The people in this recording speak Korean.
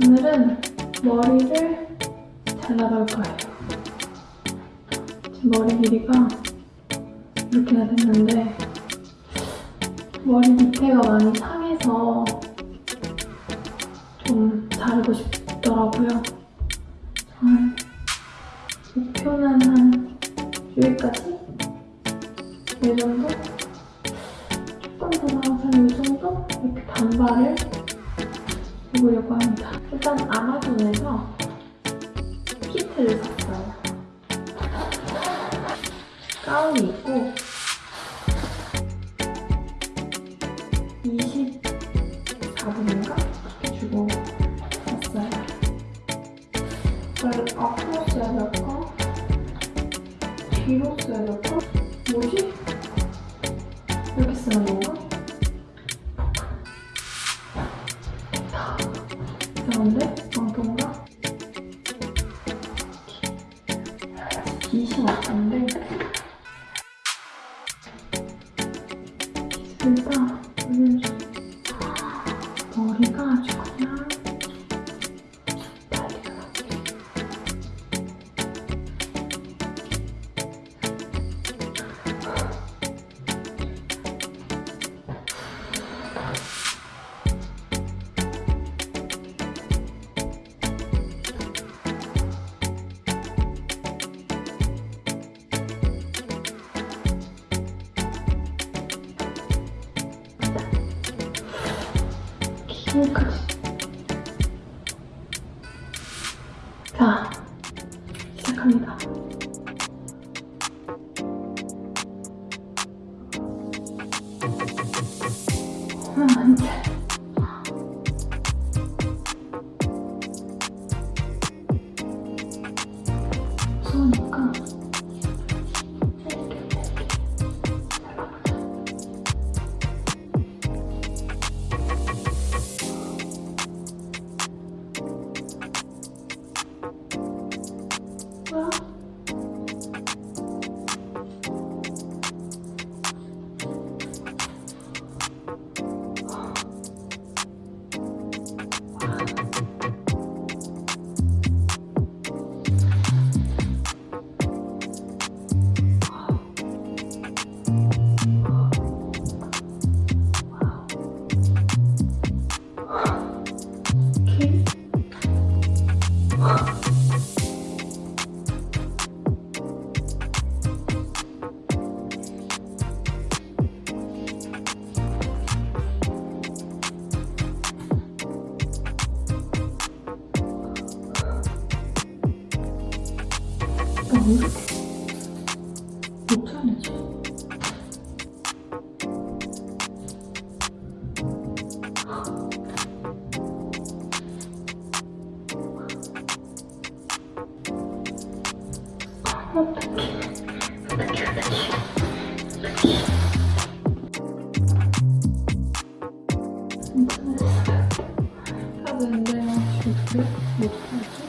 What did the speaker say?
오늘은 머리를 잘라볼 거예요. 머리 길이가 이렇게나 됐는데 머리 밑에가 많이 상해서 좀 자르고 싶더라고요. 한 목표는 한 여기까지? 이 정도? 조금 더 나아서 이 정도? 이렇게 단발을 해보려고 합니다. 일단 아마존에서 키트를 샀어요. 가운이 있고 24분인가? 이렇게 주고 샀어요. 이걸 앞으로 써야 될까? 뒤로 써야 될까? 뭐지? 이렇게 쓰는 건가? 이상한데? 망통가? 빛이 왔던데 일단 오늘 머리가 아주 여기까지. 자, 시작합니다. 아, 이제. 무 오 못하는지 어떡해 어떡해 어떡해 인터넷에서 해야 되는데 지금 못하죠